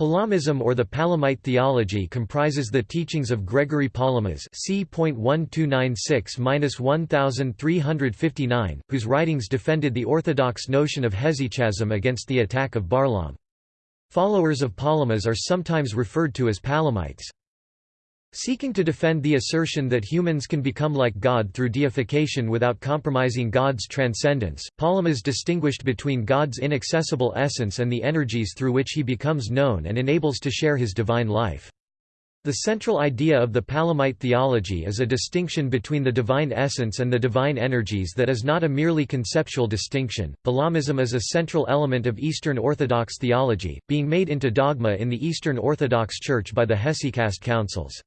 Palamism or the Palamite theology comprises the teachings of Gregory Palamas c.1296-1359, whose writings defended the orthodox notion of hesychasm against the attack of Barlaam. Followers of Palamas are sometimes referred to as Palamites. Seeking to defend the assertion that humans can become like God through deification without compromising God's transcendence, Palamas distinguished between God's inaccessible essence and the energies through which he becomes known and enables to share his divine life. The central idea of the Palamite theology is a distinction between the divine essence and the divine energies that is not a merely conceptual distinction. Palamism is a central element of Eastern Orthodox theology, being made into dogma in the Eastern Orthodox Church by the Hesychast councils.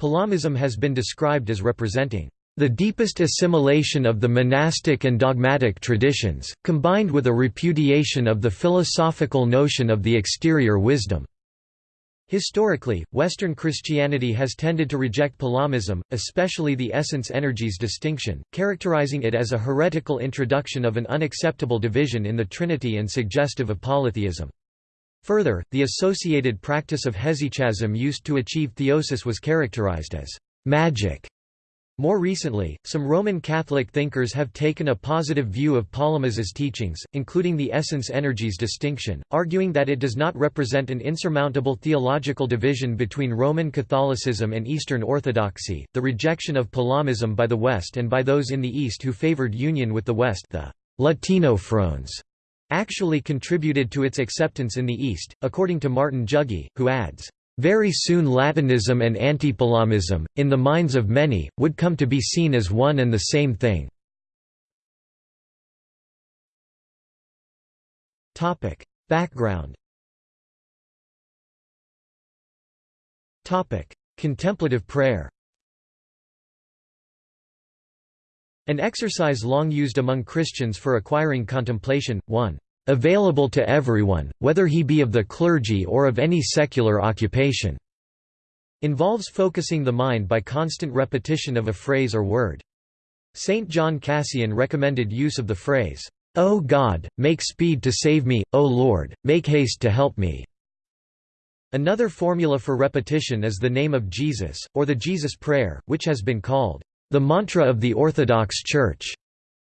Palamism has been described as representing the deepest assimilation of the monastic and dogmatic traditions, combined with a repudiation of the philosophical notion of the exterior wisdom. Historically, Western Christianity has tended to reject Palamism, especially the essence-energies distinction, characterizing it as a heretical introduction of an unacceptable division in the Trinity and suggestive of polytheism. Further, the associated practice of hesychasm used to achieve theosis was characterized as magic. More recently, some Roman Catholic thinkers have taken a positive view of Palamas's teachings, including the essence-energies distinction, arguing that it does not represent an insurmountable theological division between Roman Catholicism and Eastern Orthodoxy. The rejection of Palamism by the West and by those in the East who favored union with the West, the Latinophrones, actually contributed to its acceptance in the East, according to Martin Jugie, who adds, "...very soon Latinism and Antipalamism, in the minds of many, would come to be seen as one and the same thing." Background Contemplative prayer An exercise long used among Christians for acquiring contemplation, one available to everyone, whether he be of the clergy or of any secular occupation, involves focusing the mind by constant repetition of a phrase or word. Saint John Cassian recommended use of the phrase, O God, make speed to save me, O Lord, make haste to help me. Another formula for repetition is the name of Jesus, or the Jesus Prayer, which has been called the mantra of the Orthodox Church,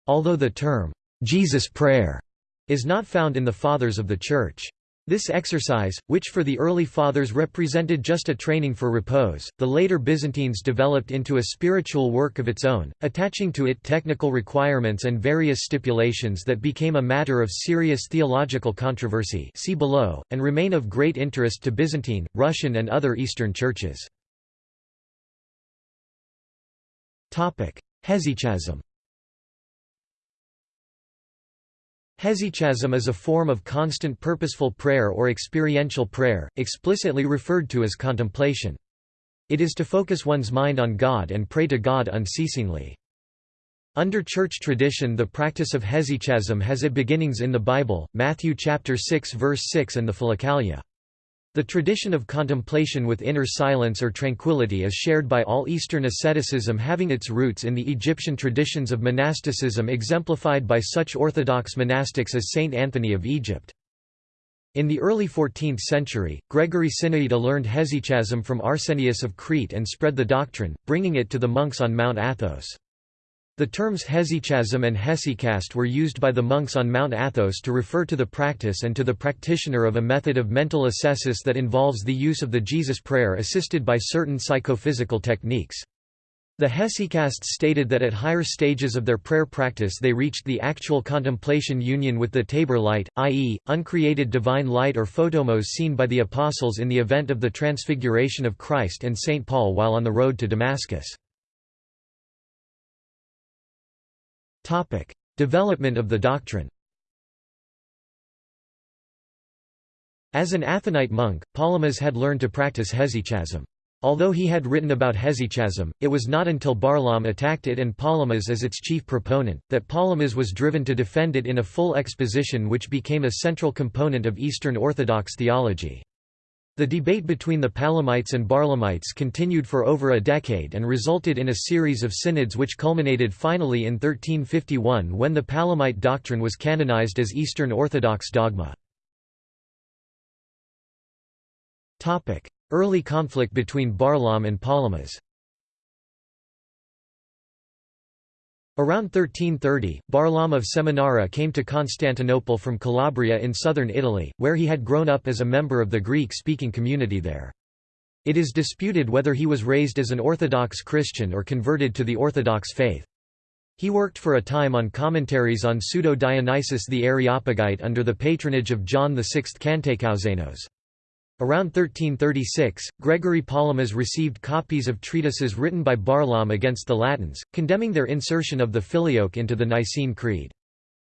although the term, Jesus Prayer, is not found in the Fathers of the Church. This exercise, which for the early Fathers represented just a training for repose, the later Byzantines developed into a spiritual work of its own, attaching to it technical requirements and various stipulations that became a matter of serious theological controversy see below, and remain of great interest to Byzantine, Russian and other Eastern churches. Hesychasm Hesychasm is a form of constant purposeful prayer or experiential prayer, explicitly referred to as contemplation. It is to focus one's mind on God and pray to God unceasingly. Under church tradition the practice of hesychasm has its beginnings in the Bible, Matthew chapter 6 verse 6 and the Philokalia. The tradition of contemplation with inner silence or tranquility is shared by all Eastern asceticism having its roots in the Egyptian traditions of monasticism exemplified by such orthodox monastics as Saint Anthony of Egypt. In the early 14th century, Gregory Sinaita learned hesychasm from Arsenius of Crete and spread the doctrine, bringing it to the monks on Mount Athos. The terms hesychasm and hesychast were used by the monks on Mount Athos to refer to the practice and to the practitioner of a method of mental ascesis that involves the use of the Jesus prayer assisted by certain psychophysical techniques. The hesychasts stated that at higher stages of their prayer practice they reached the actual contemplation union with the Tabor light, i.e., uncreated divine light or photomos seen by the apostles in the event of the transfiguration of Christ and St. Paul while on the road to Damascus. Topic: Development of the doctrine. As an Athonite monk, Palamas had learned to practice hesychasm. Although he had written about hesychasm, it was not until Barlaam attacked it and Palamas as its chief proponent, that Palamas was driven to defend it in a full exposition which became a central component of Eastern Orthodox theology. The debate between the Palamites and Barlaamites continued for over a decade and resulted in a series of synods which culminated finally in 1351 when the Palamite doctrine was canonized as Eastern Orthodox dogma. Early conflict between Barlaam and Palamas Around 1330, Barlaam of Seminara came to Constantinople from Calabria in southern Italy, where he had grown up as a member of the Greek-speaking community there. It is disputed whether he was raised as an Orthodox Christian or converted to the Orthodox faith. He worked for a time on commentaries on Pseudo-Dionysius the Areopagite under the patronage of John VI Kantakouzenos. Around 1336, Gregory Palamas received copies of treatises written by Barlaam against the Latins, condemning their insertion of the Filioque into the Nicene Creed.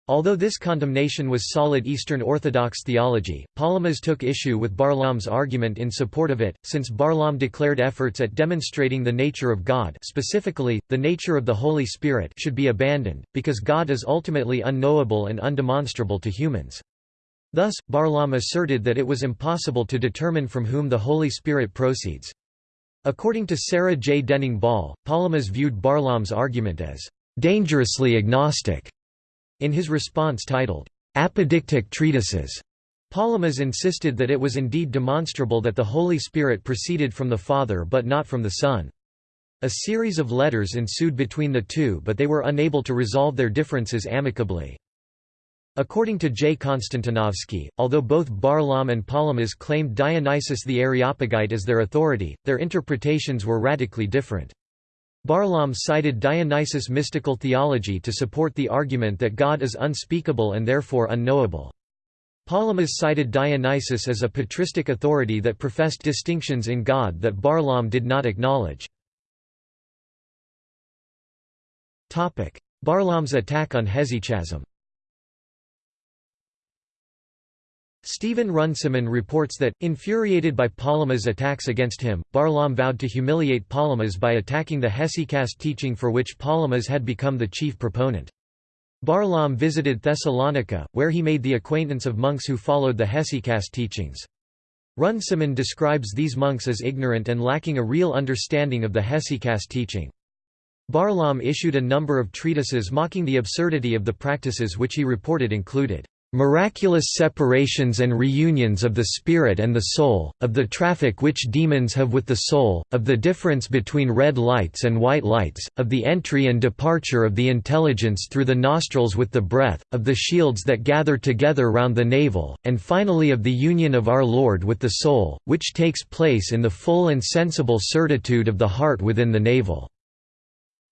Although this condemnation was solid Eastern Orthodox theology, Palamas took issue with Barlaam's argument in support of it, since Barlaam declared efforts at demonstrating the nature of God specifically, the nature of the Holy Spirit should be abandoned, because God is ultimately unknowable and undemonstrable to humans. Thus, Barlaam asserted that it was impossible to determine from whom the Holy Spirit proceeds. According to Sarah J. Denning-Bolle, Palamas viewed Barlaam's argument as dangerously agnostic. In his response titled, Apodictic Treatises, Palamas insisted that it was indeed demonstrable that the Holy Spirit proceeded from the Father but not from the Son. A series of letters ensued between the two but they were unable to resolve their differences amicably. According to J. Konstantinovsky, although both Barlaam and Palamas claimed Dionysius the Areopagite as their authority, their interpretations were radically different. Barlaam cited Dionysius' mystical theology to support the argument that God is unspeakable and therefore unknowable. Palamas cited Dionysius as a patristic authority that professed distinctions in God that Barlaam did not acknowledge. Barlaam's attack on hesychasm Stephen Runciman reports that, infuriated by Palamas' attacks against him, Barlaam vowed to humiliate Palamas by attacking the hesychast teaching for which Palamas had become the chief proponent. Barlaam visited Thessalonica, where he made the acquaintance of monks who followed the hesychast teachings. Runciman describes these monks as ignorant and lacking a real understanding of the hesychast teaching. Barlaam issued a number of treatises mocking the absurdity of the practices which he reported included miraculous separations and reunions of the spirit and the soul, of the traffic which demons have with the soul, of the difference between red lights and white lights, of the entry and departure of the intelligence through the nostrils with the breath, of the shields that gather together round the navel, and finally of the union of our Lord with the soul, which takes place in the full and sensible certitude of the heart within the navel.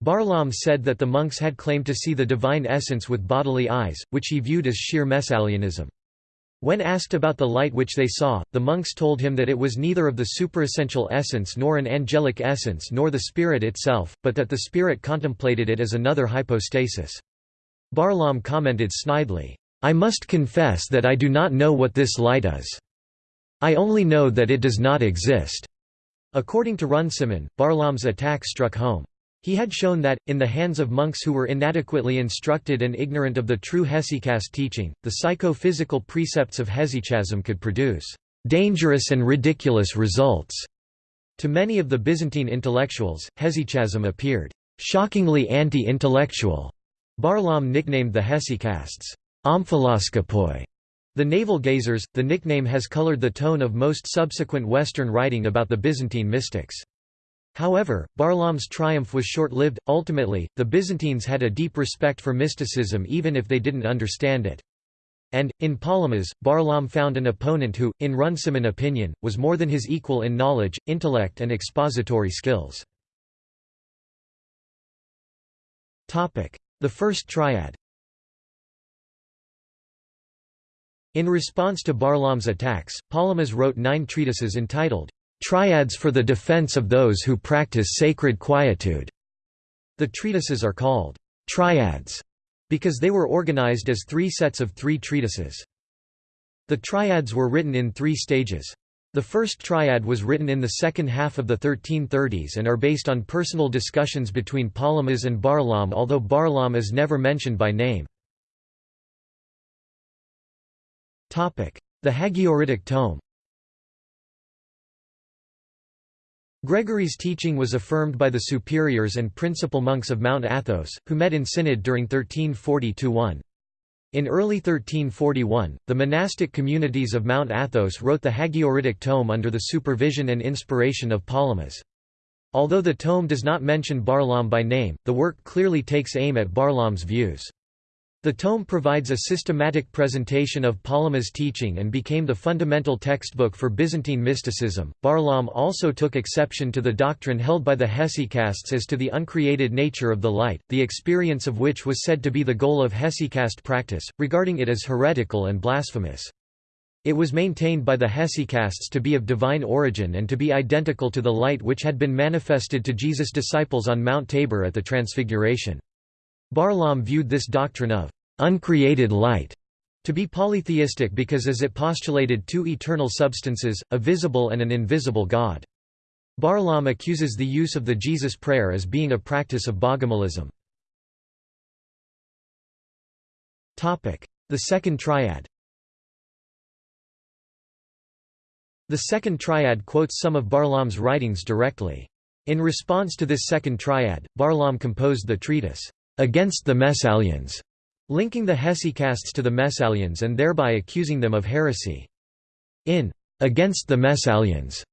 Barlaam said that the monks had claimed to see the divine essence with bodily eyes, which he viewed as sheer messalianism. When asked about the light which they saw, the monks told him that it was neither of the superessential essence nor an angelic essence nor the spirit itself, but that the spirit contemplated it as another hypostasis. Barlaam commented snidely, "'I must confess that I do not know what this light is. I only know that it does not exist." According to Runciman, Barlaam's attack struck home. He had shown that, in the hands of monks who were inadequately instructed and ignorant of the true hesychast teaching, the psychophysical precepts of hesychasm could produce dangerous and ridiculous results. To many of the Byzantine intellectuals, hesychasm appeared shockingly anti-intellectual. Barlaam nicknamed the hesychasts omphaloskopoi, the navel-gazers. The nickname has colored the tone of most subsequent Western writing about the Byzantine mystics. However, Barlaam's triumph was short-lived, ultimately, the Byzantines had a deep respect for mysticism even if they didn't understand it. And, in Palamas, Barlaam found an opponent who, in Runciman opinion, was more than his equal in knowledge, intellect and expository skills. The First Triad In response to Barlaam's attacks, Palamas wrote nine treatises entitled, Triads for the defense of those who practice sacred quietude. The treatises are called triads because they were organized as three sets of three treatises. The triads were written in three stages. The first triad was written in the second half of the 1330s and are based on personal discussions between Palamas and Barlaam although Barlaam is never mentioned by name. The Hagioritic tome Gregory's teaching was affirmed by the superiors and principal monks of Mount Athos, who met in synod during 1340–1. In early 1341, the monastic communities of Mount Athos wrote the Hagioritic tome under the supervision and inspiration of Palamas. Although the tome does not mention Barlaam by name, the work clearly takes aim at Barlaam's views. The tome provides a systematic presentation of Palamas' teaching and became the fundamental textbook for Byzantine mysticism. Barlaam also took exception to the doctrine held by the Hesychasts as to the uncreated nature of the light, the experience of which was said to be the goal of Hesychast practice, regarding it as heretical and blasphemous. It was maintained by the Hesychasts to be of divine origin and to be identical to the light which had been manifested to Jesus' disciples on Mount Tabor at the Transfiguration. Barlaam viewed this doctrine of uncreated light to be polytheistic because as it postulated two eternal substances, a visible and an invisible God. Barlaam accuses the use of the Jesus prayer as being a practice of Bogomilism. The Second Triad The Second Triad quotes some of Barlaam's writings directly. In response to this Second Triad, Barlaam composed the treatise, against the Messalians, linking the Hesychasts to the Messalians and thereby accusing them of heresy. In Against the Messalians,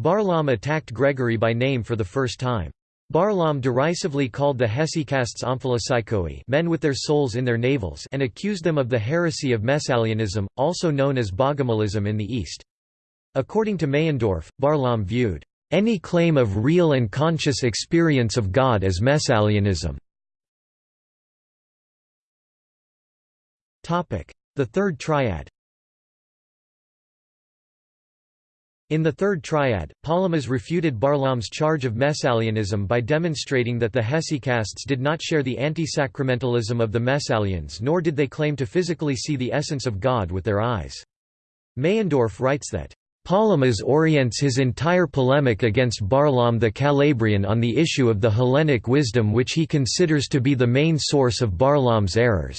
Barlaam attacked Gregory by name for the first time. Barlaam derisively called the Hesychasts omphalopsychoi men with their souls in their navels and accused them of the heresy of Messalianism, also known as Bogomilism in the East. According to Meyendorff, Barlaam viewed any claim of real and conscious experience of God as Messalianism. The Third Triad In the Third Triad, Palamas refuted Barlaam's charge of Messalianism by demonstrating that the Hesychasts did not share the anti-sacramentalism of the Messalians nor did they claim to physically see the essence of God with their eyes. Meyendorff writes that, Palamas orients his entire polemic against Barlaam the Calabrian on the issue of the Hellenic wisdom which he considers to be the main source of Barlaam's errors.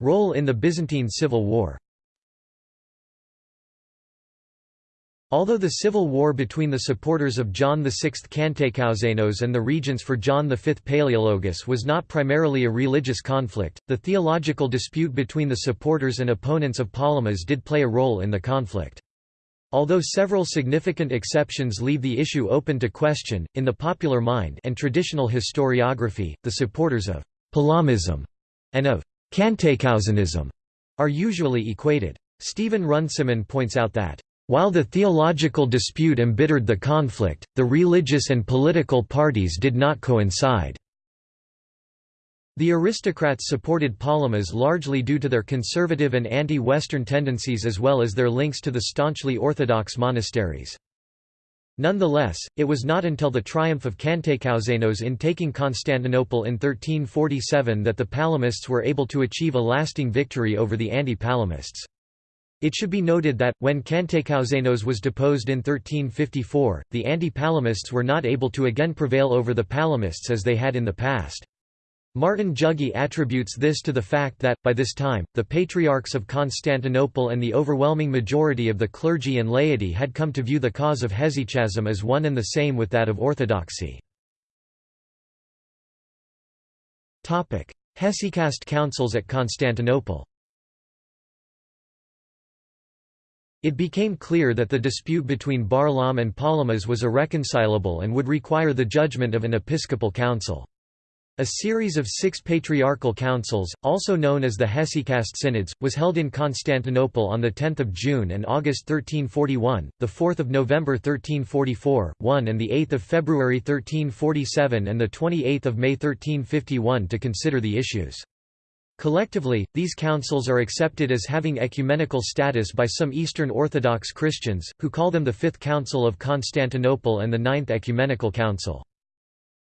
Role in the Byzantine Civil War Although the civil war between the supporters of John VI Kantakouzenos and the regents for John V Palaeologus was not primarily a religious conflict, the theological dispute between the supporters and opponents of Palamas did play a role in the conflict. Although several significant exceptions leave the issue open to question, in the popular mind and traditional historiography, the supporters of Palamism and of Kantakouzenism are usually equated. Stephen Runciman points out that, while the theological dispute embittered the conflict, the religious and political parties did not coincide. The aristocrats supported Palamas largely due to their conservative and anti-Western tendencies as well as their links to the staunchly orthodox monasteries. Nonetheless, it was not until the triumph of Kantakouzenos in taking Constantinople in 1347 that the Palamists were able to achieve a lasting victory over the anti-Palamists. It should be noted that, when Kantakouzenos was deposed in 1354, the anti-Palamists were not able to again prevail over the Palamists as they had in the past. Martin Jugie attributes this to the fact that, by this time, the patriarchs of Constantinople and the overwhelming majority of the clergy and laity had come to view the cause of hesychasm as one and the same with that of orthodoxy. Hesychast councils at Constantinople It became clear that the dispute between Barlaam and Palamas was irreconcilable and would require the judgment of an episcopal council. A series of six patriarchal councils, also known as the Hesychast Synods, was held in Constantinople on 10 June and August 1341, 4 November 1344, 1 and 8 February 1347 and 28 May 1351 to consider the issues. Collectively, these councils are accepted as having ecumenical status by some Eastern Orthodox Christians, who call them the Fifth Council of Constantinople and the Ninth Ecumenical Council.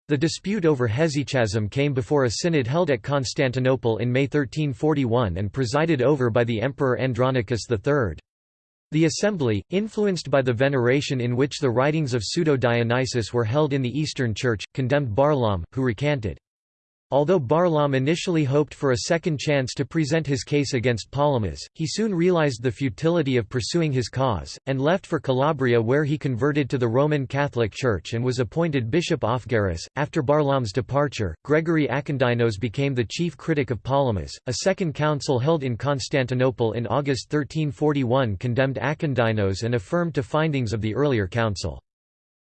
The dispute over hesychasm came before a synod held at Constantinople in May 1341 and presided over by the Emperor Andronicus III. The assembly, influenced by the veneration in which the writings of Pseudo-Dionysius were held in the Eastern Church, condemned Barlaam, who recanted. Although Barlaam initially hoped for a second chance to present his case against Palamas, he soon realized the futility of pursuing his cause, and left for Calabria where he converted to the Roman Catholic Church and was appointed Bishop of Gerace. After Barlaam's departure, Gregory Akindynos became the chief critic of Palamas. A second council held in Constantinople in August 1341 condemned Akindynos and affirmed to findings of the earlier council.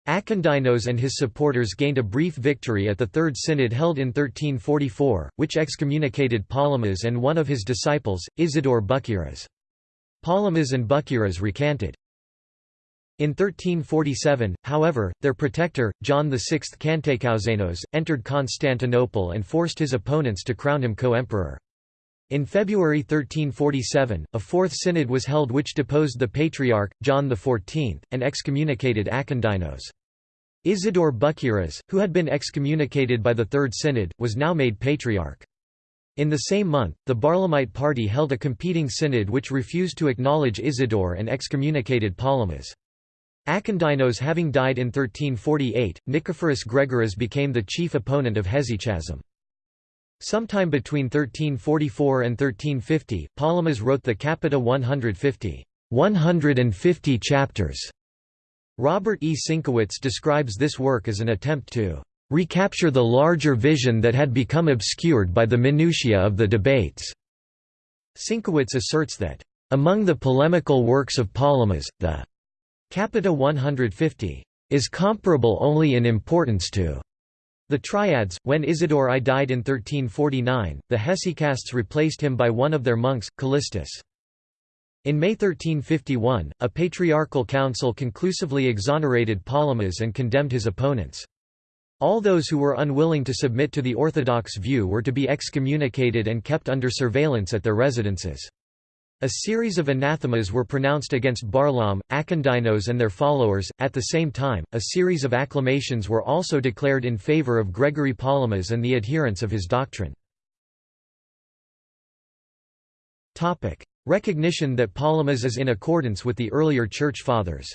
Akindynos and his supporters gained a brief victory at the Third Synod held in 1344, which excommunicated Palamas and one of his disciples, Isidore Buchiras. Palamas and Buchiras recanted. In 1347, however, their protector, John VI Kantakouzenos, entered Constantinople and forced his opponents to crown him co-emperor. In February 1347, a fourth synod was held which deposed the Patriarch, John XIV, and excommunicated Akindynos. Isidore Buchiras, who had been excommunicated by the Third Synod, was now made Patriarch. In the same month, the Barlaamite party held a competing synod which refused to acknowledge Isidore and excommunicated Palamas. Akindynos having died in 1348, Nicephorus Gregoras became the chief opponent of hesychasm. Sometime between 1344 and 1350, Palamas wrote the Capita 150, 150 chapters. Robert E. Sinkewicz describes this work as an attempt to recapture the larger vision that had become obscured by the minutiae of the debates. Sinkewicz asserts that, among the polemical works of Palamas, the Capita 150 is comparable only in importance to the Triads, when Isidore I died in 1349, the hesychasts replaced him by one of their monks, Callistus. In May 1351, a patriarchal council conclusively exonerated Palamas and condemned his opponents. All those who were unwilling to submit to the orthodox view were to be excommunicated and kept under surveillance at their residences. A series of anathemas were pronounced against Barlaam, Akindynos and their followers. At the same time, a series of acclamations were also declared in favor of Gregory Palamas and the adherents of his doctrine. Topic: Recognition that Palamas is in accordance with the earlier Church Fathers.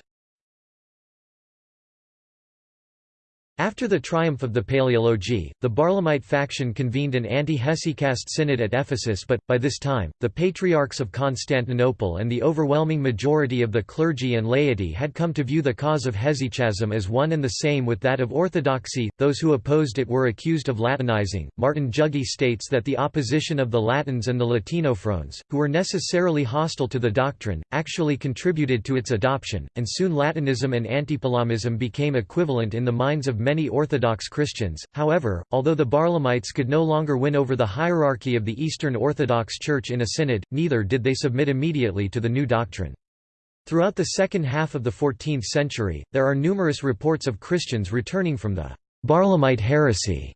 After the triumph of the Paleologi, the Barlaamite faction convened an anti-hesychast synod at Ephesus but, by this time, the patriarchs of Constantinople and the overwhelming majority of the clergy and laity had come to view the cause of hesychasm as one and the same with that of orthodoxy. Those who opposed it were accused of Latinizing. Martin Jugie states that the opposition of the Latins and the Latinophones, who were necessarily hostile to the doctrine, actually contributed to its adoption, and soon Latinism and antipalamism became equivalent in the minds of many Orthodox Christians. However, although the Barlaamites could no longer win over the hierarchy of the Eastern Orthodox Church in a synod, neither did they submit immediately to the new doctrine. Throughout the second half of the 14th century, there are numerous reports of Christians returning from the Barlaamite heresy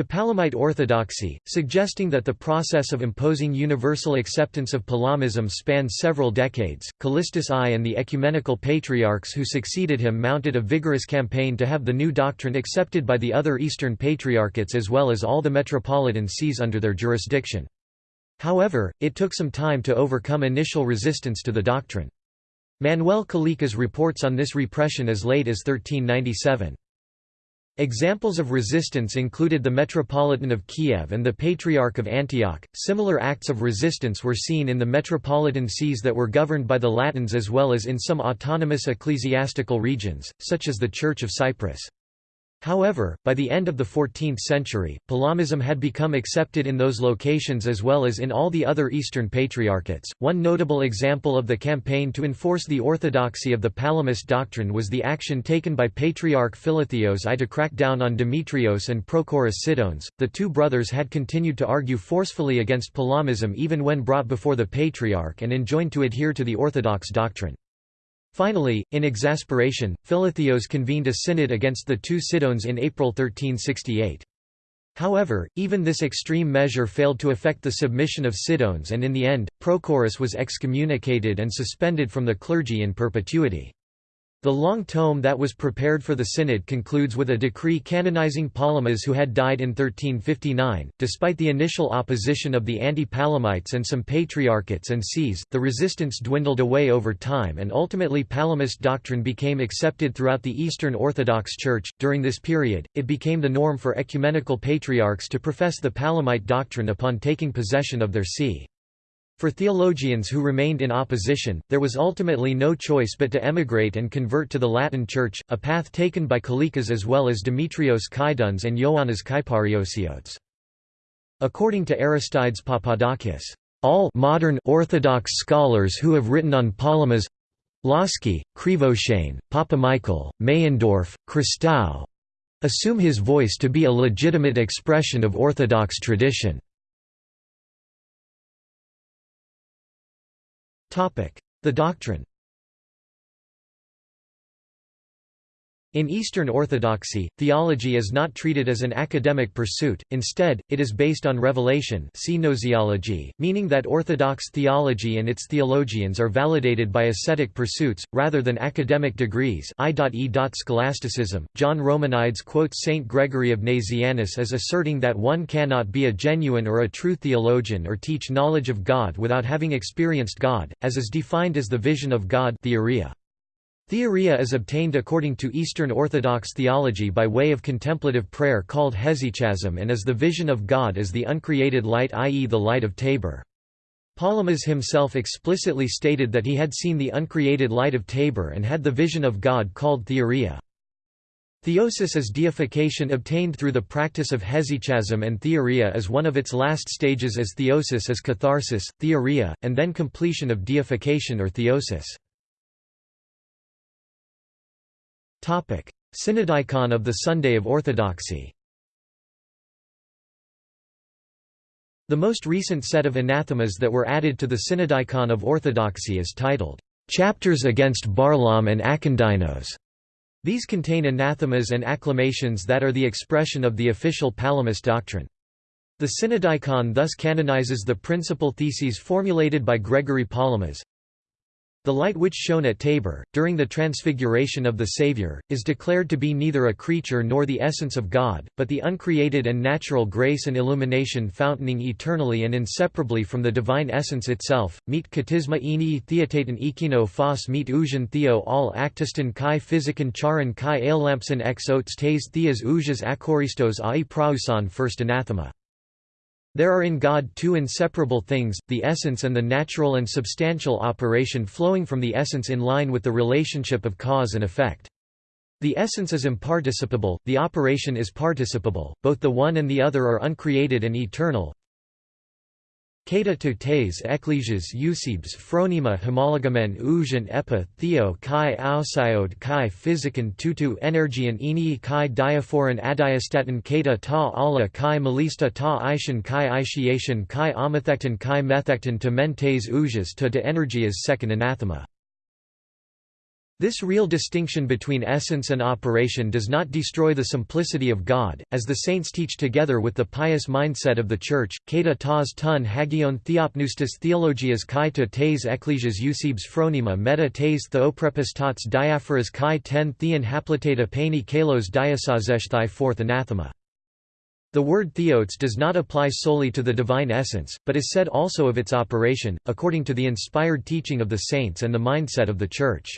to Palamite orthodoxy, suggesting that the process of imposing universal acceptance of Palamism spanned several decades. Callistus I and the ecumenical patriarchs who succeeded him mounted a vigorous campaign to have the new doctrine accepted by the other Eastern patriarchates as well as all the metropolitan sees under their jurisdiction. However, it took some time to overcome initial resistance to the doctrine. Manuel Kalekas reports on this repression as late as 1397. Examples of resistance included the Metropolitan of Kiev and the Patriarch of Antioch. Similar acts of resistance were seen in the metropolitan sees that were governed by the Latins as well as in some autonomous ecclesiastical regions, such as the Church of Cyprus. However, by the end of the 14th century, Palamism had become accepted in those locations as well as in all the other Eastern patriarchates. One notable example of the campaign to enforce the orthodoxy of the Palamist doctrine was the action taken by Patriarch Philotheos I to crack down on Demetrios and Prochorus Cydones. The two brothers had continued to argue forcefully against Palamism even when brought before the Patriarch and enjoined to adhere to the orthodox doctrine. Finally, in exasperation, Philotheos convened a synod against the two Cydones in April 1368. However, even this extreme measure failed to effect the submission of Cydones and in the end, Prochorus was excommunicated and suspended from the clergy in perpetuity. The long tome that was prepared for the synod concludes with a decree canonizing Palamas who had died in 1359. Despite the initial opposition of the anti-Palamites and some patriarchates and sees, the resistance dwindled away over time and ultimately Palamist doctrine became accepted throughout the Eastern Orthodox Church. During this period, it became the norm for ecumenical patriarchs to profess the Palamite doctrine upon taking possession of their see. For theologians who remained in opposition, there was ultimately no choice but to emigrate and convert to the Latin Church, a path taken by Kalekas as well as Demetrios Kydones and Ioannis Kyparissiotes. According to Aristides Papadakis, all modern Orthodox scholars who have written on Palamas Lossky, Krivoshein, Papamichael, Meyendorff, Christou assume his voice to be a legitimate expression of Orthodox tradition. The doctrine In Eastern Orthodoxy, theology is not treated as an academic pursuit, instead, it is based on revelation see gnoseology, meaning that Orthodox theology and its theologians are validated by ascetic pursuits, rather than academic degrees I.E. Scholasticism. John Romanides quotes Saint Gregory of Nazianzus as asserting that one cannot be a genuine or a true theologian or teach knowledge of God without having experienced God, as is defined as the vision of God theoria. Theoria is obtained according to Eastern Orthodox theology by way of contemplative prayer called hesychasm and as the vision of God as the uncreated light i.e. the light of Tabor. Palamas himself explicitly stated that he had seen the uncreated light of Tabor and had the vision of God called theoria. Theosis is deification obtained through the practice of hesychasm and theoria is one of its last stages as theosis is catharsis, theoria, and then completion of deification or theosis. Synodicon of the Sunday of Orthodoxy The most recent set of anathemas that were added to the Synodicon of Orthodoxy is titled, "'Chapters Against Barlaam and Akindynos". These contain anathemas and acclamations that are the expression of the official Palamist doctrine. The Synodicon thus canonizes the principal theses formulated by Gregory Palamas, the light which shone at Tabor, during the transfiguration of the Saviour, is declared to be neither a creature nor the essence of God, but the uncreated and natural grace and illumination fountaining eternally and inseparably from the divine essence itself. Meet katisma enii theotaton ekino phos meet ujan theo all actiston kai physican charan kai aelampson ex otes tes theas ujas akoristos ai prausan first anathema. There are in God two inseparable things, the essence and the natural and substantial operation flowing from the essence in line with the relationship of cause and effect. The essence is imparticipable, the operation is participable, both the one and the other are uncreated and eternal, Kata to tes ecclesias eusebes phronema homologamen ujan epa theo kai ausiode kai physican tutu energian enii kai diaphoron adiastatin kata ta ala kai malista ta ishan kai ishiation kai amethectin kai methectin to mentes ujas to de energias second anathema. This real distinction between essence and operation does not destroy the simplicity of God, as the saints teach together with the pious mindset of the Church. Kata tas tun hagion theopneustis theologias kai to tes ecclesias eusebes phronema meta tes theoprepistats diaphoras kai ten theon haplitata paini kalos diasazeshthai fourth anathema. The word theotes does not apply solely to the divine essence, but is said also of its operation, according to the inspired teaching of the saints and the mindset of the Church.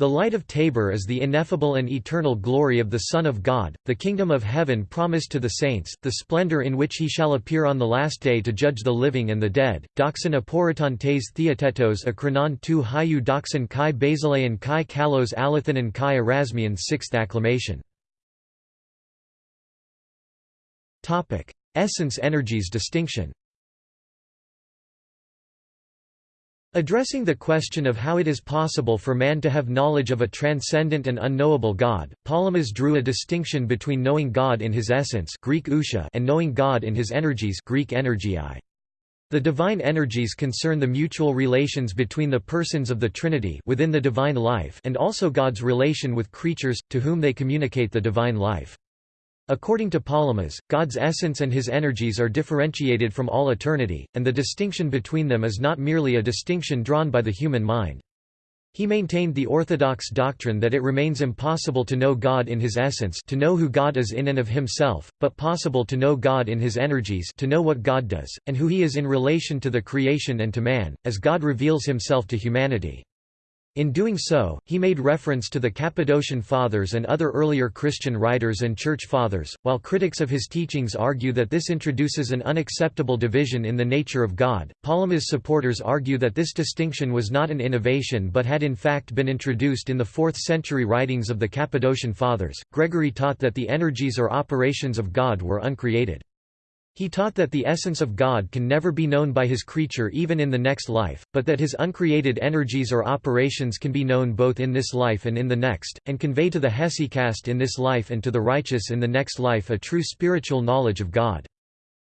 The light of Tabor is the ineffable and eternal glory of the Son of God, the kingdom of heaven promised to the saints, the splendor in which he shall appear on the last day to judge the living and the dead. Doxin aporiton tes theatetos akronon tu hiu doxin kai basilean kai kalos alathanan kai erasmian sixth acclamation. Essence energies distinction Addressing the question of how it is possible for man to have knowledge of a transcendent and unknowable God, Palamas drew a distinction between knowing God in his essence Greek ousia) and knowing God in his energies Greek energeiai. The divine energies concern the mutual relations between the persons of the Trinity within the divine life and also God's relation with creatures, to whom they communicate the divine life. According to Palamas, God's essence and his energies are differentiated from all eternity, and the distinction between them is not merely a distinction drawn by the human mind. He maintained the orthodox doctrine that it remains impossible to know God in his essence to know who God is in and of himself, but possible to know God in his energies to know what God does, and who he is in relation to the creation and to man, as God reveals himself to humanity. In doing so, he made reference to the Cappadocian Fathers and other earlier Christian writers and Church Fathers, while critics of his teachings argue that this introduces an unacceptable division in the nature of God. Palamas supporters argue that this distinction was not an innovation but had in fact been introduced in the 4th century writings of the Cappadocian Fathers. Gregory taught that the energies or operations of God were uncreated. He taught that the essence of God can never be known by his creature even in the next life, but that his uncreated energies or operations can be known both in this life and in the next, and convey to the hesychast in this life and to the righteous in the next life a true spiritual knowledge of God.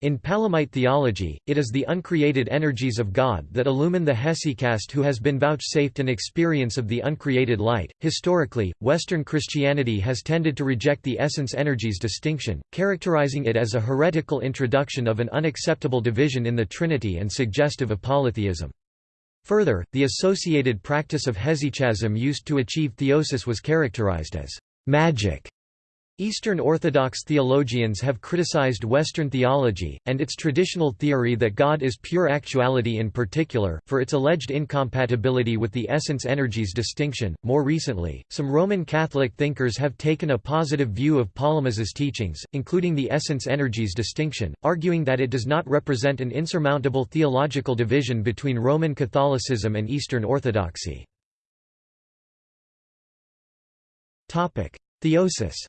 In Palamite theology, it is the uncreated energies of God that illumine the hesychast who has been vouchsafed an experience of the uncreated light. Historically, Western Christianity has tended to reject the essence energies distinction, characterizing it as a heretical introduction of an unacceptable division in the Trinity and suggestive of polytheism. Further, the associated practice of hesychasm used to achieve theosis was characterized as magic Eastern Orthodox theologians have criticized Western theology, and its traditional theory that God is pure actuality in particular, for its alleged incompatibility with the essence energies distinction. More recently, some Roman Catholic thinkers have taken a positive view of Palamas's teachings, including the essence energies distinction, arguing that it does not represent an insurmountable theological division between Roman Catholicism and Eastern Orthodoxy. Theosis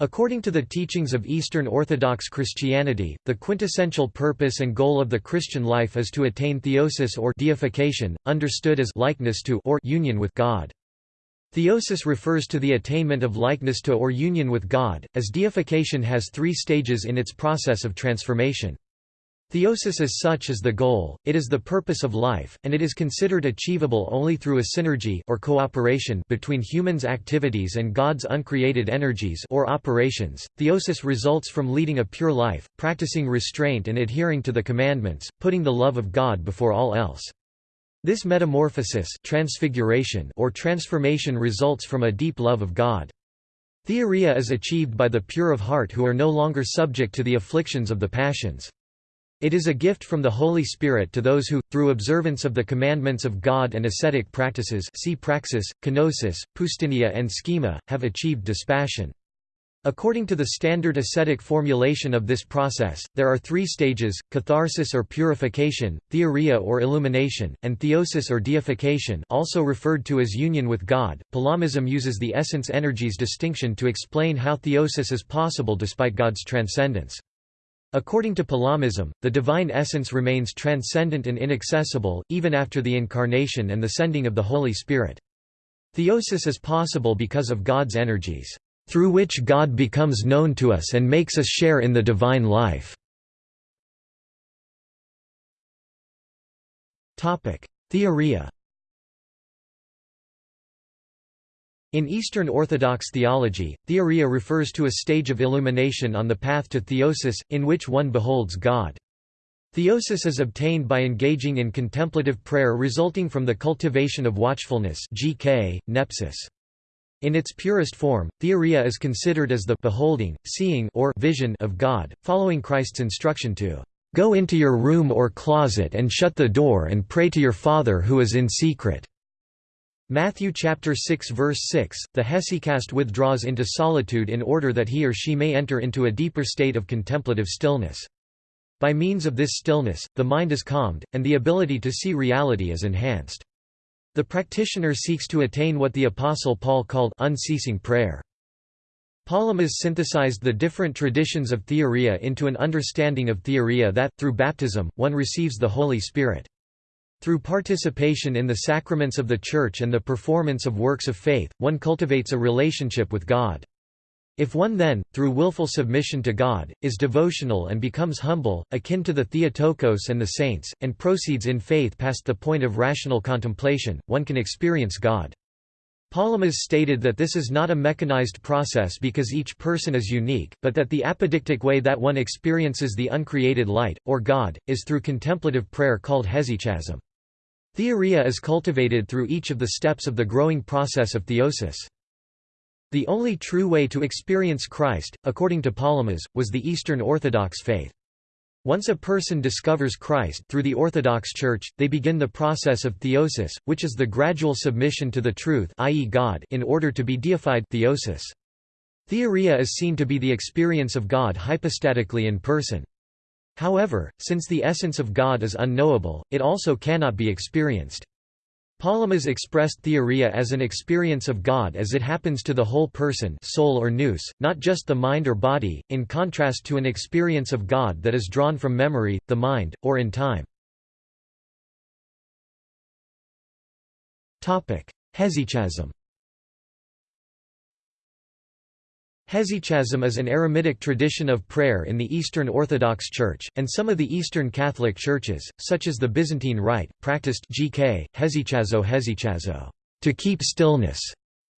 According to the teachings of Eastern Orthodox Christianity, the quintessential purpose and goal of the Christian life is to attain theosis or deification, understood as likeness to or union with God. Theosis refers to the attainment of likeness to or union with God, as deification has three stages in its process of transformation. Theosis as such is the goal, it is the purpose of life, and it is considered achievable only through a synergy or cooperation between humans' activities and God's uncreated energies or operations. Theosis results from leading a pure life, practicing restraint and adhering to the commandments, putting the love of God before all else. This metamorphosis transfiguration or transformation results from a deep love of God. Theoria is achieved by the pure of heart who are no longer subject to the afflictions of the passions. It is a gift from the Holy Spirit to those who, through observance of the commandments of God and ascetic practices see praxis, kenosis, poustinia and schema, have achieved dispassion. According to the standard ascetic formulation of this process, there are three stages, catharsis or purification, theoria or illumination, and theosis or deification also referred to as union with God. Palamism uses the essence energies distinction to explain how theosis is possible despite God's transcendence. According to Palamism, the divine essence remains transcendent and inaccessible, even after the Incarnation and the sending of the Holy Spirit. Theosis is possible because of God's energies, through which God becomes known to us and makes us share in the divine life. Theoria In Eastern Orthodox theology, theoria refers to a stage of illumination on the path to theosis, in which one beholds God. Theosis is obtained by engaging in contemplative prayer resulting from the cultivation of watchfulness GK, nepsis. In its purest form, theoria is considered as the beholding, seeing or vision of God, following Christ's instruction to "...go into your room or closet and shut the door and pray to your Father who is in secret." Matthew chapter 6 verse 6, the hesychast withdraws into solitude in order that he or she may enter into a deeper state of contemplative stillness. By means of this stillness, the mind is calmed, and the ability to see reality is enhanced. The practitioner seeks to attain what the Apostle Paul called unceasing prayer. Palamas synthesized the different traditions of theoria into an understanding of theoria that, through baptism, one receives the Holy Spirit. Through participation in the sacraments of the Church and the performance of works of faith, one cultivates a relationship with God. If one then, through willful submission to God, is devotional and becomes humble, akin to the Theotokos and the saints, and proceeds in faith past the point of rational contemplation, one can experience God. Palamas stated that this is not a mechanized process because each person is unique, but that the apodictic way that one experiences the uncreated light, or God, is through contemplative prayer called hesychasm. Theoria is cultivated through each of the steps of the growing process of theosis. The only true way to experience Christ, according to Palamas, was the Eastern Orthodox faith. Once a person discovers Christ through the Orthodox Church, they begin the process of theosis, which is the gradual submission to the truth i.e. God in order to be deified theosis. Theoria is seen to be the experience of God hypostatically in person. However, since the essence of God is unknowable, it also cannot be experienced. Palamas expressed theoria as an experience of God as it happens to the whole person soul or nous, not just the mind or body, in contrast to an experience of God that is drawn from memory, the mind, or in time. Hesychasm Hesychasm is an eremitic tradition of prayer in the Eastern Orthodox Church, and some of the Eastern Catholic churches, such as the Byzantine Rite, practiced GK, hesychazo hesychazo, to keep stillness,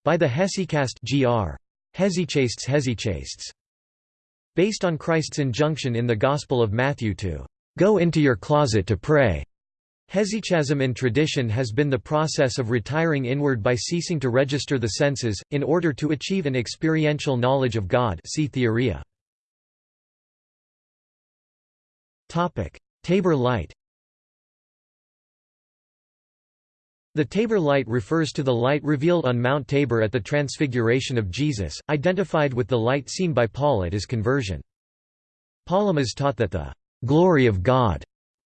by the hesychast gr. Hesychastes hesychastes. Based on Christ's injunction in the Gospel of Matthew to go into your closet to pray. Hesychasm in tradition has been the process of retiring inward by ceasing to register the senses, in order to achieve an experiential knowledge of God see Theoria. Tabor light The Tabor light refers to the light revealed on Mount Tabor at the Transfiguration of Jesus, identified with the light seen by Paul at his conversion. Palamas taught that the glory of God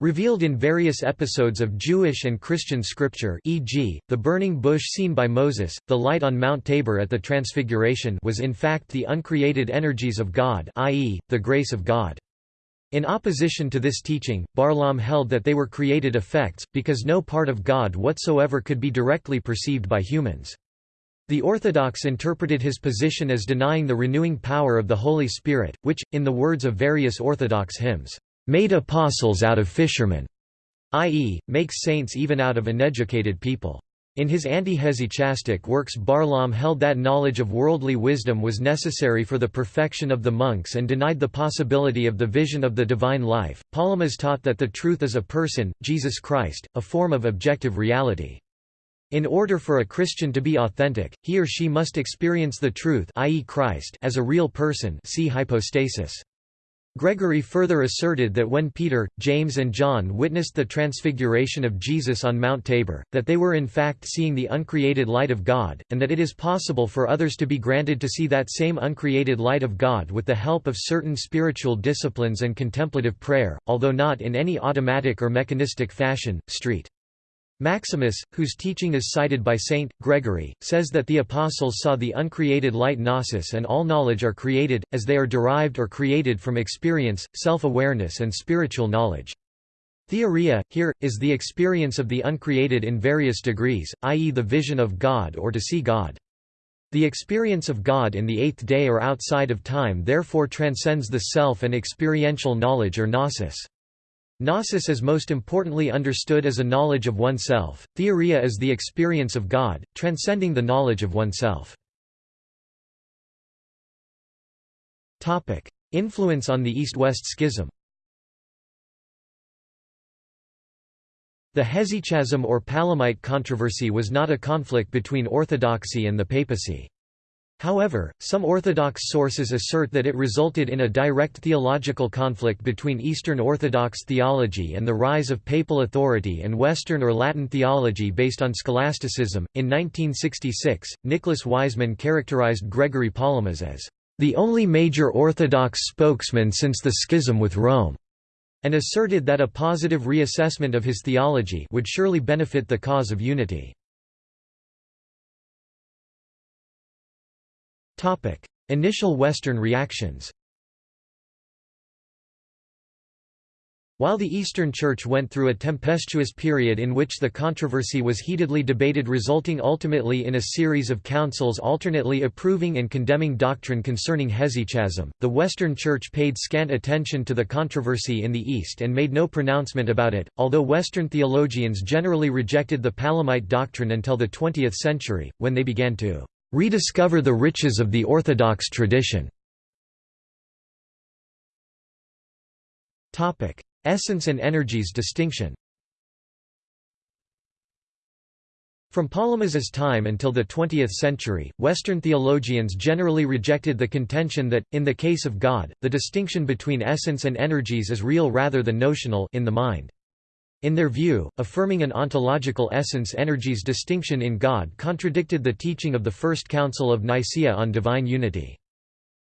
Revealed in various episodes of Jewish and Christian scripture e.g., the burning bush seen by Moses, the light on Mount Tabor at the Transfiguration was in fact the uncreated energies of God i.e., the grace of God. In opposition to this teaching, Barlaam held that they were created effects, because no part of God whatsoever could be directly perceived by humans. The Orthodox interpreted his position as denying the renewing power of the Holy Spirit, which, in the words of various Orthodox hymns, made apostles out of fishermen, i.e., makes saints even out of uneducated people. In his anti-hesychastic works Barlaam held that knowledge of worldly wisdom was necessary for the perfection of the monks and denied the possibility of the vision of the divine life. Palamas taught that the truth is a person, Jesus Christ, a form of objective reality. In order for a Christian to be authentic, he or she must experience the truth i.e. Christ as a real person see hypostasis. Gregory further asserted that when Peter, James and John witnessed the transfiguration of Jesus on Mount Tabor, that they were in fact seeing the uncreated light of God, and that it is possible for others to be granted to see that same uncreated light of God with the help of certain spiritual disciplines and contemplative prayer, although not in any automatic or mechanistic fashion. Street. Maximus, whose teaching is cited by Saint Gregory, says that the apostles saw the uncreated light gnosis and all knowledge are created, as they are derived or created from experience, self-awareness and spiritual knowledge. Theoria, here, is the experience of the uncreated in various degrees, i.e. the vision of God or to see God. The experience of God in the eighth day or outside of time therefore transcends the self and experiential knowledge or gnosis. Gnosis is most importantly understood as a knowledge of oneself, theoria is the experience of God, transcending the knowledge of oneself. Influence on the East-West Schism The Hesychasm or Palamite controversy was not a conflict between orthodoxy and the papacy. However, some Orthodox sources assert that it resulted in a direct theological conflict between Eastern Orthodox theology and the rise of papal authority and Western or Latin theology based on scholasticism. In 1966, Nicholas Wiseman characterized Gregory Palamas as the only major Orthodox spokesman since the schism with Rome, and asserted that a positive reassessment of his theology would surely benefit the cause of unity. Initial Western reactions While the Eastern Church went through a tempestuous period in which the controversy was heatedly debated resulting ultimately in a series of councils alternately approving and condemning doctrine concerning hesychasm, the Western Church paid scant attention to the controversy in the East and made no pronouncement about it, although Western theologians generally rejected the Palamite doctrine until the 20th century, when they began to rediscover the riches of the Orthodox tradition. Essence and energies distinction From Palamas's time until the 20th century, Western theologians generally rejected the contention that, in the case of God, the distinction between essence and energies is real rather than notional in the mind. In their view, affirming an ontological essence-energies distinction in God contradicted the teaching of the First Council of Nicaea on divine unity.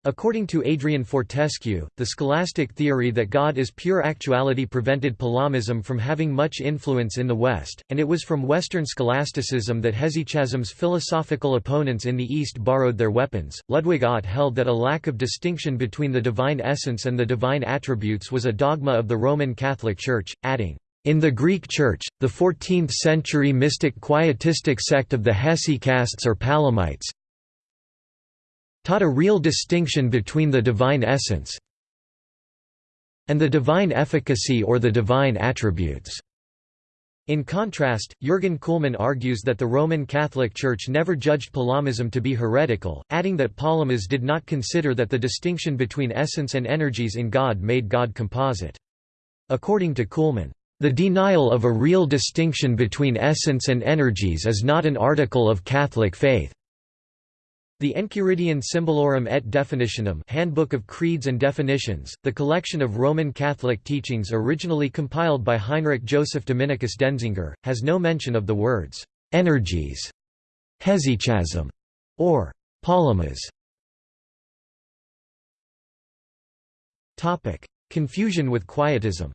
According to Adrian Fortescue, the scholastic theory that God is pure actuality prevented Palamism from having much influence in the West, and it was from Western scholasticism that hesychasm's philosophical opponents in the East borrowed their weapons. Ludwig Ott held that a lack of distinction between the divine essence and the divine attributes was a dogma of the Roman Catholic Church, adding, in the Greek Church, the 14th-century mystic quietistic sect of the Hesychasts or Palamites, taught a real distinction between the divine essence and the divine efficacy or the divine attributes. In contrast, Jürgen Kuhlmann argues that the Roman Catholic Church never judged Palamism to be heretical, adding that Palamas did not consider that the distinction between essence and energies in God made God composite. According to Kuhlmann, the denial of a real distinction between essence and energies is not an article of Catholic faith. The Enchiridion Symbolorum et Definitionum Handbook of Creeds and Definitions, the collection of Roman Catholic teachings originally compiled by Heinrich Joseph Dominicus Denzinger, has no mention of the words, "'energies", "'hesychasm", or "'palamas". Confusion with Quietism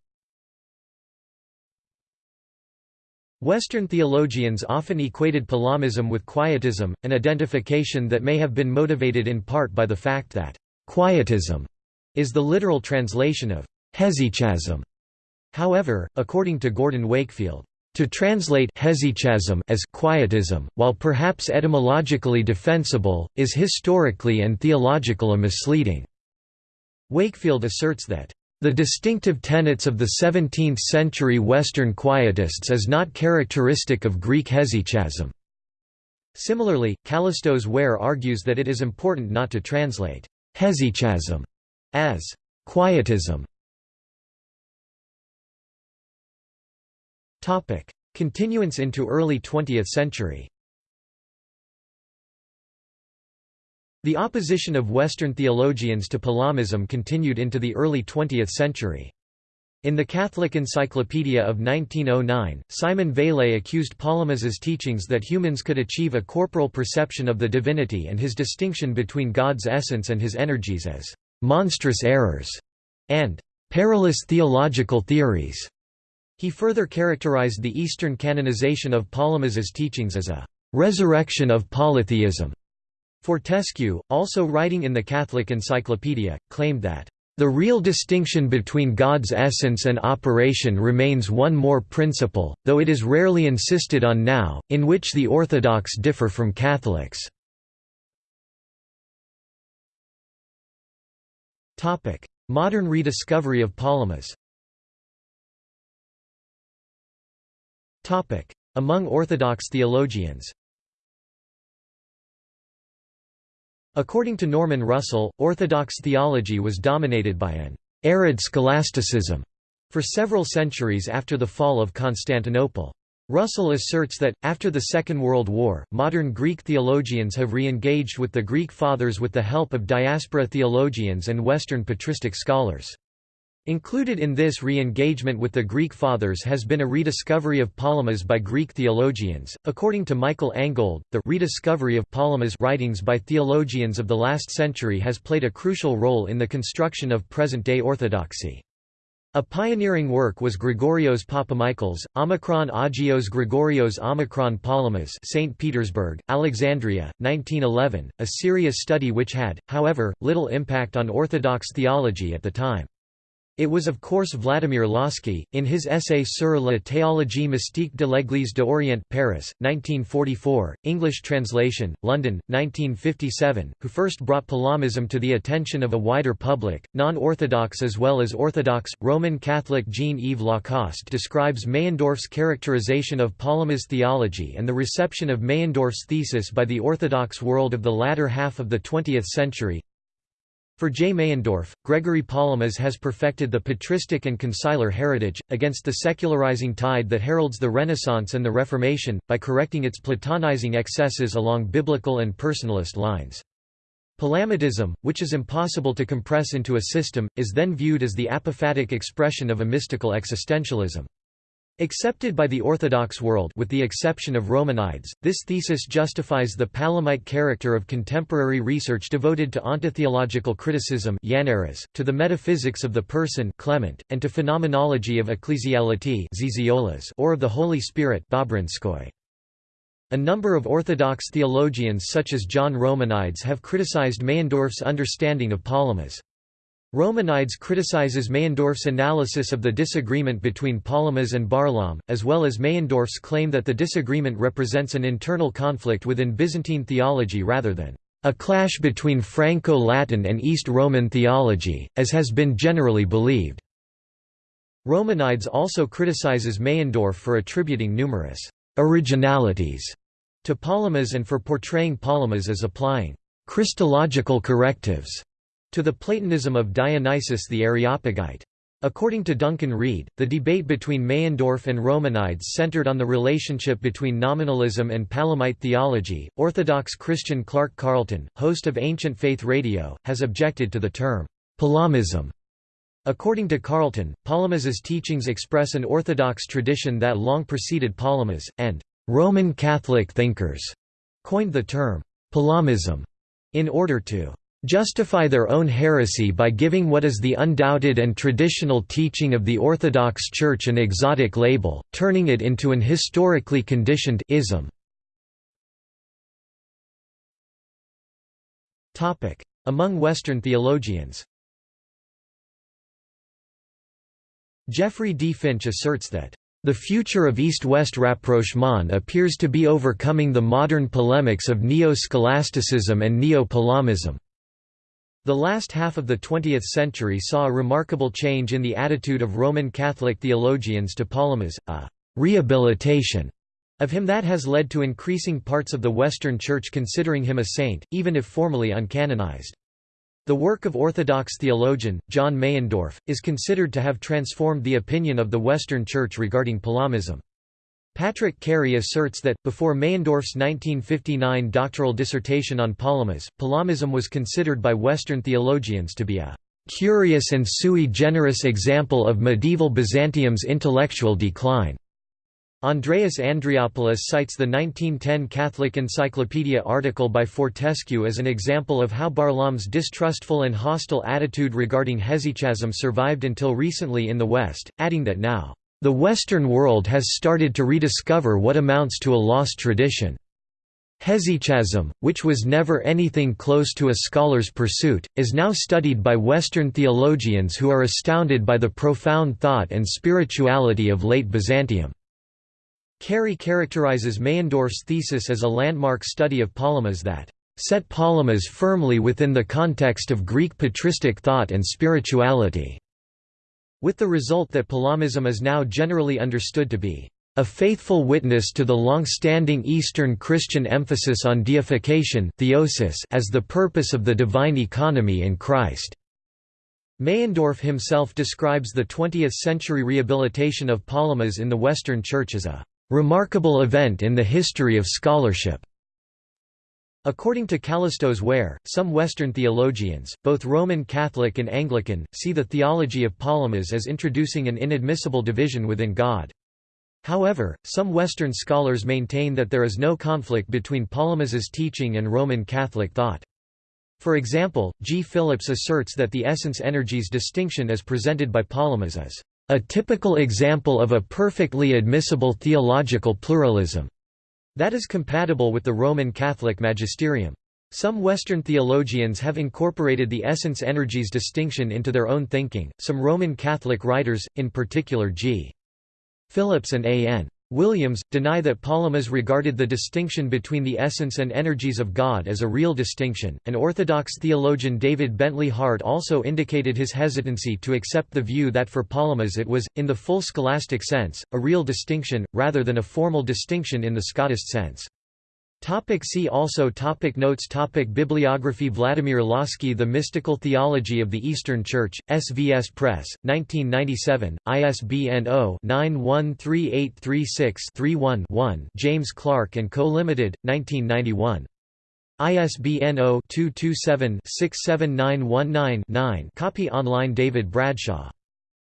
Western theologians often equated Palamism with Quietism, an identification that may have been motivated in part by the fact that «Quietism» is the literal translation of «hesychasm». However, according to Gordon Wakefield, to translate hesychasm as quietism, while perhaps etymologically defensible, is historically and theological a misleading. Wakefield asserts that the distinctive tenets of the 17th-century Western Quietists is not characteristic of Greek hesychasm. Similarly, Kallistos Ware argues that it is important not to translate hesychasm as quietism. Continuance into early 20th century The opposition of Western theologians to Palamism continued into the early 20th century. In the Catholic Encyclopedia of 1909, Simon Vailhé accused Palamas's teachings that humans could achieve a corporal perception of the divinity and his distinction between God's essence and his energies as «monstrous errors» and «perilous theological theories». He further characterized the Eastern canonization of Palamas's teachings as a «resurrection of polytheism» Fortescue, also writing in the Catholic Encyclopedia, claimed that, "...the real distinction between God's essence and operation remains one more principle, though it is rarely insisted on now, in which the Orthodox differ from Catholics." Modern rediscovery of Palamas Among Orthodox theologians According to Norman Russell, Orthodox theology was dominated by an «arid scholasticism» for several centuries after the fall of Constantinople. Russell asserts that, after the Second World War, modern Greek theologians have re-engaged with the Greek Fathers with the help of diaspora theologians and Western patristic scholars. Included in this re-engagement with the Greek Fathers has been a rediscovery of Palamas by Greek theologians. According to Michael Angold, the rediscovery of Palamas writings by theologians of the last century has played a crucial role in the construction of present-day orthodoxy. A pioneering work was Gregorios Papamichaels, Omicron Agios Gregorios Omicron Palamas St. Petersburg, Alexandria, 1911, a serious study which had, however, little impact on Orthodox theology at the time. It was of course Vladimir Lossky, in his essay Sur la théologie mystique de l'Église d'Orient Paris, 1944, English translation, London, 1957, who first brought Palamism to the attention of a wider public, non-Orthodox as well as Orthodox. Roman Catholic Jean-Yves Lacoste describes Meyendorff's characterization of Palamas theology and the reception of Meyendorff's thesis by the Orthodox world of the latter half of the 20th century, For J. Meyendorff, Gregory Palamas has perfected the patristic and conciliar heritage, against the secularizing tide that heralds the Renaissance and the Reformation, by correcting its Platonizing excesses along biblical and personalist lines. Palamatism, which is impossible to compress into a system, is then viewed as the apophatic expression of a mystical existentialism. Accepted by the Orthodox world with the exception of Romanides, this thesis justifies the Palamite character of contemporary research devoted to ontotheological criticism to the metaphysics of the person Clement, and to phenomenology of ecclesiality or of the Holy Spirit a number of Orthodox theologians such as John Romanides have criticized Meyendorff's understanding of Palamas. Romanides criticizes Meyendorff's analysis of the disagreement between Palamas and Barlaam, as well as Meyendorff's claim that the disagreement represents an internal conflict within Byzantine theology rather than a clash between Franco-Latin and East Roman theology, as has been generally believed. Romanides also criticizes Meyendorff for attributing numerous originalities to Palamas and for portraying Palamas as applying Christological correctives to the Platonism of Dionysius the Areopagite. According to Duncan Reid, the debate between Meyendorff and Romanides centered on the relationship between nominalism and Palamite theology. Orthodox Christian Clark Carlton, host of Ancient Faith Radio, has objected to the term Palamism. According to Carlton, Palamas's teachings express an Orthodox tradition that long preceded Palamas, and Roman Catholic thinkers coined the term Palamism in order to justify their own heresy by giving what is the undoubted and traditional teaching of the Orthodox Church an exotic label, turning it into an historically conditioned ism. Among Western theologians Jeffrey D. Finch asserts that the future of East-West rapprochement appears to be overcoming the modern polemics of neo-scholasticism and neo-Palamism. The last half of the 20th century saw a remarkable change in the attitude of Roman Catholic theologians to Palamas, a «rehabilitation» of him that has led to increasing parts of the Western Church considering him a saint, even if formally uncanonized. The work of Orthodox theologian, John Meyendorff, is considered to have transformed the opinion of the Western Church regarding Palamism. Patrick Carey asserts that, before Meyendorff's 1959 doctoral dissertation on Palamas, Palamism was considered by Western theologians to be a "...curious and sui generis example of medieval Byzantium's intellectual decline." Andreas Andreopoulos cites the 1910 Catholic Encyclopedia article by Fortescue as an example of how Barlaam's distrustful and hostile attitude regarding hesychasm survived until recently in the West, adding that now the Western world has started to rediscover what amounts to a lost tradition. Hesychasm, which was never anything close to a scholar's pursuit, is now studied by Western theologians who are astounded by the profound thought and spirituality of late Byzantium. Carey characterizes Meyendorff's thesis as a landmark study of Palamas that set Palamas firmly within the context of Greek patristic thought and spirituality with the result that Palamism is now generally understood to be a faithful witness to the long-standing Eastern Christian emphasis on deification theosis as the purpose of the divine economy in Christ. Meyendorff himself describes the 20th-century rehabilitation of Palamas in the Western Church as a "...remarkable event in the history of scholarship." According to Kallistos Ware, some Western theologians, both Roman Catholic and Anglican, see the theology of Palamas as introducing an inadmissible division within God. However, some Western scholars maintain that there is no conflict between Palamas's teaching and Roman Catholic thought. For example, G. Phillips asserts that the essence-energies distinction as presented by Palamas is a typical example of a perfectly admissible theological pluralism. That is compatible with the Roman Catholic magisterium. Some Western theologians have incorporated the essence energies distinction into their own thinking, some Roman Catholic writers, in particular G. Phillips and A. N. Williams, deny that Palamas regarded the distinction between the essence and energies of God as a real distinction, and Orthodox theologian David Bentley Hart also indicated his hesitancy to accept the view that for Palamas it was, in the full scholastic sense, a real distinction, rather than a formal distinction in the Scottist sense. Topic see also topic Notes topic Bibliography Vladimir Lossky The Mystical Theology of the Eastern Church, SVS Press, 1997, ISBN 0-913836-31-1 James Clark & Co. Limited, 1991. ISBN 0-227-67919-9 Copy online David Bradshaw.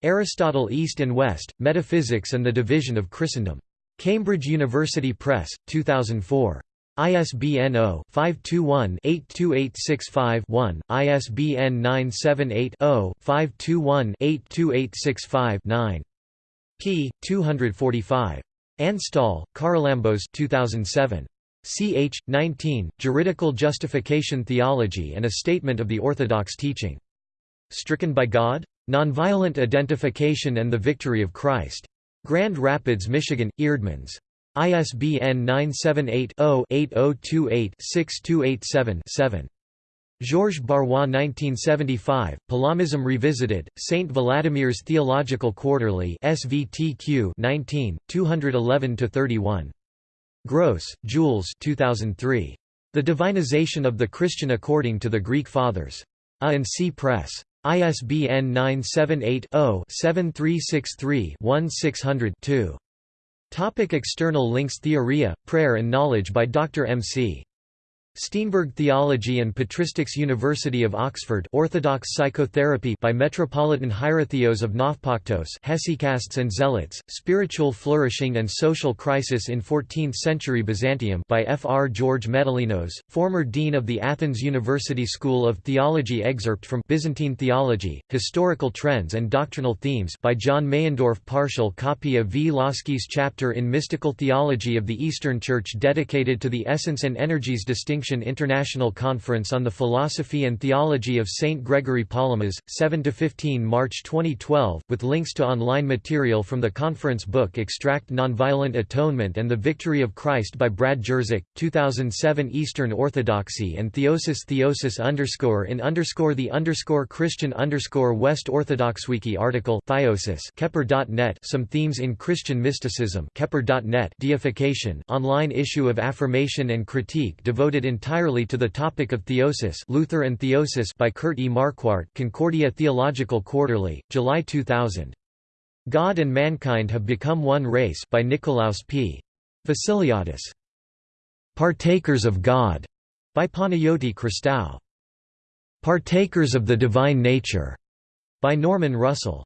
Aristotle East and West, Metaphysics and the Division of Christendom. Cambridge University Press, 2004. ISBN 0-521-82865-1, ISBN 978-0-521-82865-9. p. 245. Anstall, Charalambos 2007. ch. 19, Juridical Justification Theology and a Statement of the Orthodox Teaching. Stricken by God? Nonviolent Identification and the Victory of Christ. Grand Rapids, Michigan, Eerdmans. ISBN 978-0-8028-6287-7. Georges Barrois 1975, Palamism Revisited, St. Vladimir's Theological Quarterly SVTQ 19, 211–31. Gross, Jules 2003. The Divinization of the Christian According to the Greek Fathers. A and C Press. ISBN 978 0 7363 1600 Topic external links Theoria, Prayer and Knowledge by Dr. M.C. Steenberg Theology and Patristics University of Oxford Orthodox Psychotherapy by Metropolitan Hierotheos of Nafpaktos Hesychasts and Zealots, Spiritual Flourishing and Social Crisis in 14th-century Byzantium by F. R. George Metalinos, former Dean of the Athens University School of Theology Excerpt from Byzantine Theology, Historical Trends and Doctrinal Themes by John Meyendorff Partial copy of V. Lossky's chapter in Mystical Theology of the Eastern Church dedicated to the essence and energies distinction International Conference on the Philosophy and Theology of St. Gregory Palamas, 7–15 March 2012, with links to online material from the conference book Extract Nonviolent Atonement and the Victory of Christ by Brad Jersak, 2007 Eastern Orthodoxy and Theosis Theosis underscore in underscore the underscore Christian underscore West Orthodox Wiki article Theosis Kepper.net Some Themes in Christian Mysticism Kepper.net Deification online issue of Affirmation and Critique devoted entirely to the topic of theosis Luther and Theosis by Kurt E. Marquart Concordia Theological Quarterly, July 2000. God and Mankind Have Become One Race by Nikolaos P. Vasiliadis. Partakers of God by Panayoti Christou. Partakers of the Divine Nature by Norman Russell.